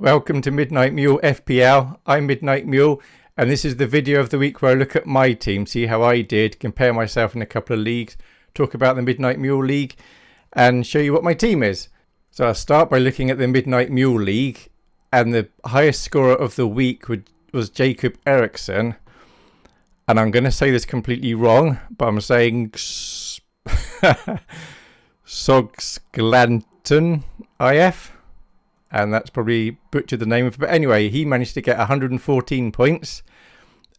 Welcome to Midnight Mule FPL. I'm Midnight Mule, and this is the video of the week where I look at my team, see how I did, compare myself in a couple of leagues, talk about the Midnight Mule League, and show you what my team is. So I'll start by looking at the Midnight Mule League, and the highest scorer of the week was Jacob Eriksson. And I'm going to say this completely wrong, but I'm saying Sogsglanton IF and that's probably butchered the name of it. But anyway, he managed to get 114 points,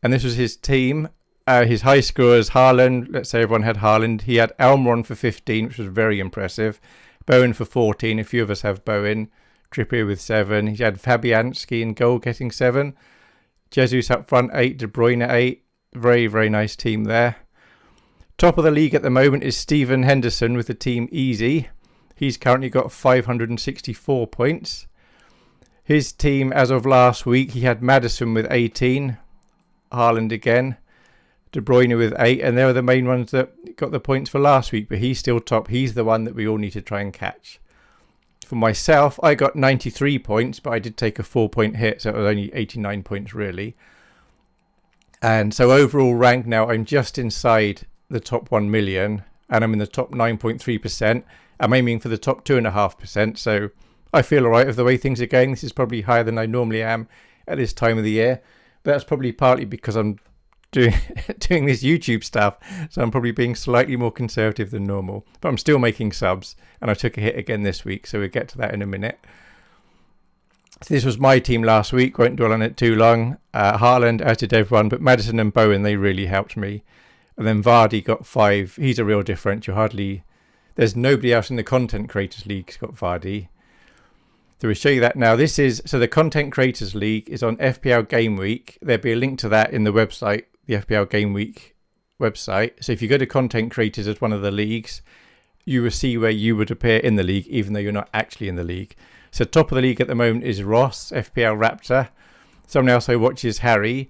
and this was his team. Uh, his high scorers, Haaland, let's say everyone had Haaland. He had Almiron for 15, which was very impressive. Bowen for 14, a few of us have Bowen. Trippier with 7. He had Fabianski in goal getting 7. Jesus up front, 8. De Bruyne, 8. Very, very nice team there. Top of the league at the moment is Stephen Henderson with the team Easy. He's currently got 564 points. His team, as of last week, he had Maddison with 18, Haaland again, De Bruyne with 8, and they were the main ones that got the points for last week, but he's still top. He's the one that we all need to try and catch. For myself, I got 93 points, but I did take a four point hit, so it was only 89 points really. And so overall rank now, I'm just inside the top 1 million, and I'm in the top 9.3%. I'm aiming for the top 2.5%, so I feel all right with the way things are going. This is probably higher than I normally am at this time of the year. But that's probably partly because I'm doing doing this YouTube stuff, so I'm probably being slightly more conservative than normal. But I'm still making subs, and I took a hit again this week, so we'll get to that in a minute. So this was my team last week. Won't dwell on it too long. Uh, Haaland, did everyone, but Maddison and Bowen they really helped me. And then Vardy got five. He's a real differential. Hardly there's nobody else in the Content Creators League, Scott Vardy. So we'll show you that now. This is so the Content Creators League is on FPL Game Week. There'll be a link to that in the website, the FPL Game Week website. So if you go to Content Creators as one of the leagues, you will see where you would appear in the league, even though you're not actually in the league. So top of the league at the moment is Ross, FPL Raptor. Someone else who watches Harry.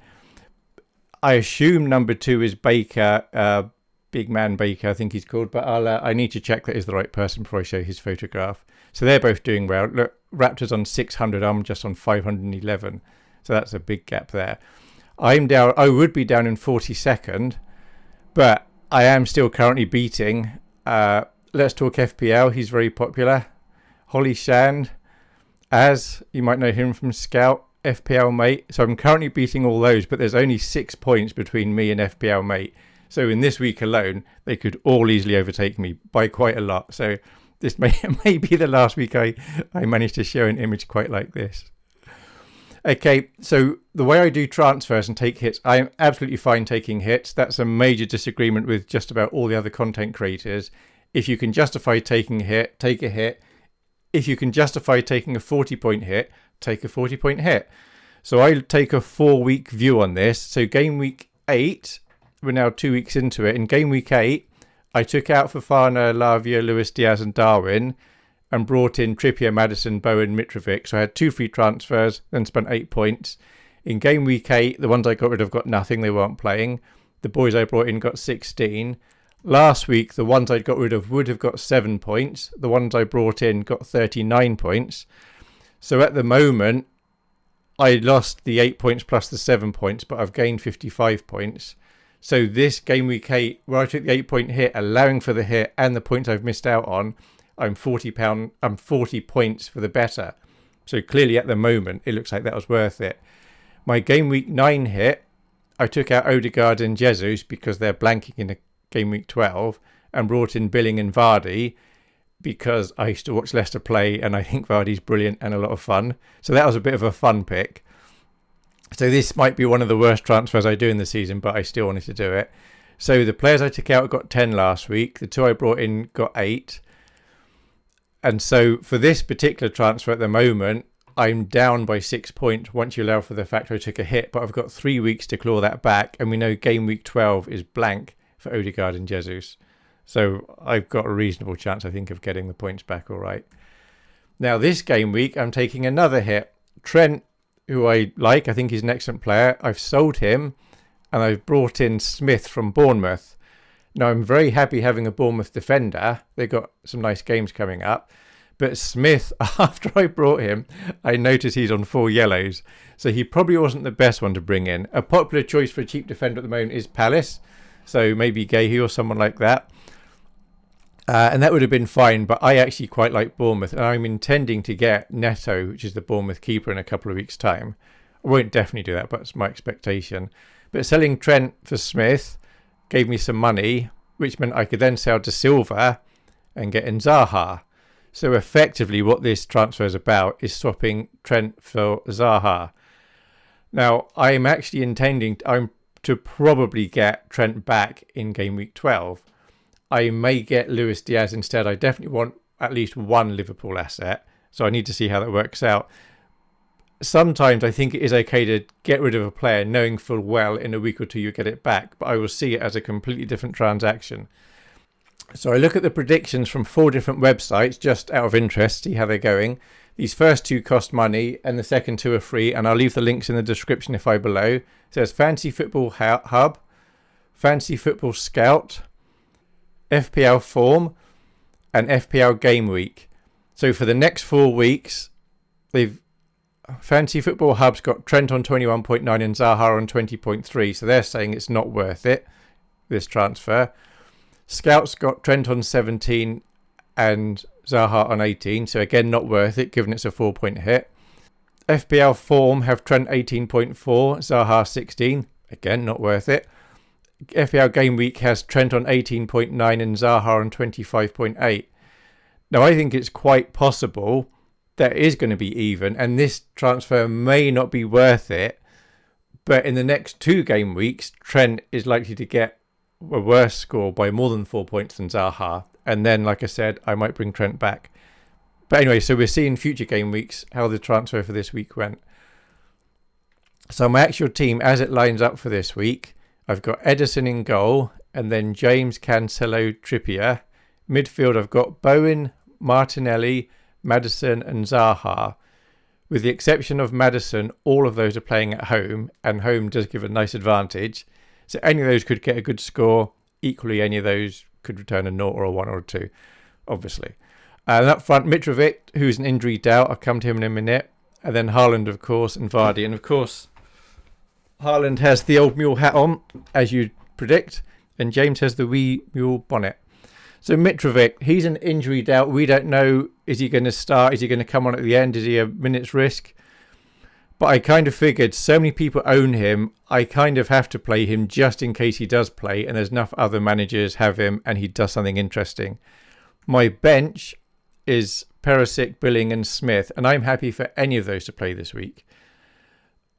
I assume number two is Baker. Uh, Big Man Baker, I think he's called, but I'll uh, I need to check that he's the right person before I show his photograph. So they're both doing well. Look, Raptors on 600, I'm just on 511, so that's a big gap there. I'm down. I would be down in 42nd, but I am still currently beating. Uh, Let's talk FPL. He's very popular. Holly Shand, as you might know him from Scout. FPL mate. So I'm currently beating all those, but there's only six points between me and FPL mate. So in this week alone, they could all easily overtake me by quite a lot. So this may, may be the last week I, I managed to show an image quite like this. Okay, so the way I do transfers and take hits, I am absolutely fine taking hits. That's a major disagreement with just about all the other content creators. If you can justify taking a hit, take a hit. If you can justify taking a 40 point hit, take a 40 point hit. So I take a four week view on this. So game week eight, we're now two weeks into it. In game week eight, I took out Fofana, Lavia, Luis Diaz, and Darwin, and brought in Trippier, Maddison, Bowen, Mitrovic. So I had two free transfers, then spent eight points. In game week eight, the ones I got rid of got nothing; they weren't playing. The boys I brought in got 16. Last week, the ones I'd got rid of would have got seven points. The ones I brought in got 39 points. So at the moment, I lost the eight points plus the seven points, but I've gained 55 points. So this game week eight, where I took the eight point hit, allowing for the hit and the points I've missed out on, I'm forty pound. I'm forty points for the better. So clearly, at the moment, it looks like that was worth it. My game week nine hit, I took out Odegaard and Jesus because they're blanking in a game week twelve, and brought in Billing and Vardy because I used to watch Leicester play, and I think Vardy's brilliant and a lot of fun. So that was a bit of a fun pick. So this might be one of the worst transfers I do in the season, but I still wanted to do it. So the players I took out got 10 last week. The two I brought in got 8. And so for this particular transfer at the moment, I'm down by six points once you allow for the fact I took a hit, but I've got three weeks to claw that back. And we know game week 12 is blank for Odegaard and Jesus. So I've got a reasonable chance, I think, of getting the points back all right. Now, this game week, I'm taking another hit. Trent who I like. I think he's an excellent player. I've sold him and I've brought in Smith from Bournemouth. Now, I'm very happy having a Bournemouth defender. They've got some nice games coming up. But Smith, after I brought him, I noticed he's on four yellows. So he probably wasn't the best one to bring in. A popular choice for a cheap defender at the moment is Palace. So maybe Guéhi or someone like that. Uh, and that would have been fine, but I actually quite like Bournemouth, and I'm intending to get Neto, which is the Bournemouth keeper, in a couple of weeks' time. I won't definitely do that, but it's my expectation. But selling Trent for Smith gave me some money, which meant I could then sell to Silva and get in Zaha. So effectively, what this transfer is about is swapping Trent for Zaha. Now, I'm actually intending I'm to probably get Trent back in game week 12 I may get Luis Diaz instead. I definitely want at least one Liverpool asset. So I need to see how that works out. Sometimes I think it is okay to get rid of a player knowing full well in a week or two you get it back, but I will see it as a completely different transaction. So I look at the predictions from four different websites just out of interest, see how they're going. These first two cost money and the second two are free, and I'll leave the links in the description if I below. It says Fantasy Football Hub, Fantasy Football Scout, FPL Form, and FPL Game Week. So for the next four weeks, they've Fantasy Football Hub's got Trent on 21.9 and Zaha on 20.3. So they're saying it's not worth it, this transfer. Scouts got Trent on 17 and Zaha on 18. So again, not worth it, given it's a four point hit. FPL Form have Trent 18.4, Zaha 16. Again, not worth it. FPL Game Week has Trent on 18.9 and Zaha on 25.8. Now, I think it's quite possible that is going to be even, and this transfer may not be worth it. But in the next two game weeks, Trent is likely to get a worse score by more than four points than Zaha. And then, like I said, I might bring Trent back. But anyway, so we're seeing future game weeks how the transfer for this week went. So my actual team, as it lines up for this week, I've got Ederson in goal, and then James Cancelo Trippier. Midfield, I've got Bowen, Martinelli, Maddison, and Zaha. With the exception of Maddison, all of those are playing at home, and home does give a nice advantage. So any of those could get a good score. Equally, any of those could return a 0 or a 1 or a 2, obviously. And up front, Mitrovic, who's an injury doubt. I'll come to him in a minute. And then Haaland, of course, and Vardy. And of course, Haaland has the old mule hat on, as you predict, and James has the wee mule bonnet. So Mitrovic, he's an injury doubt. We don't know is he going to start? Is he going to come on at the end? Is he a minute's risk? But I kind of figured so many people own him, I kind of have to play him just in case he does play, and there's enough other managers have him and he does something interesting. My bench is Perisic, Billing, and Smith, and I'm happy for any of those to play this week.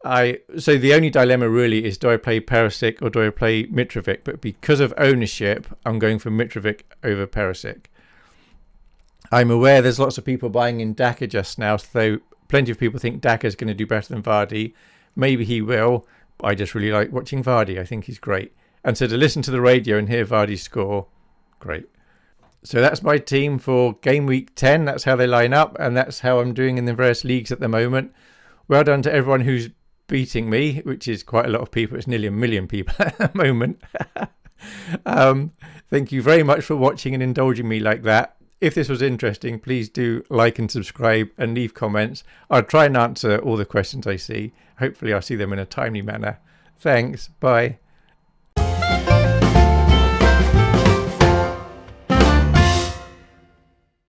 I so the only dilemma really is do I play Perisic or do I play Mitrovic? But because of ownership, I'm going for Mitrovic over Perisic. I'm aware there's lots of people buying in Daka just now, so plenty of people think Daka is going to do better than Vardy. Maybe he will, I just really like watching Vardy. I think he's great. And so to listen to the radio and hear Vardy score, great. So that's my team for game week 10. That's how they line up, and that's how I'm doing in the various leagues at the moment. Well done to everyone who's beating me, which is quite a lot of people. It's nearly a million people at the moment. um, thank you very much for watching and indulging me like that. If this was interesting, please do like and subscribe and leave comments. I'll try and answer all the questions I see. Hopefully, I'll see them in a timely manner. Thanks. Bye.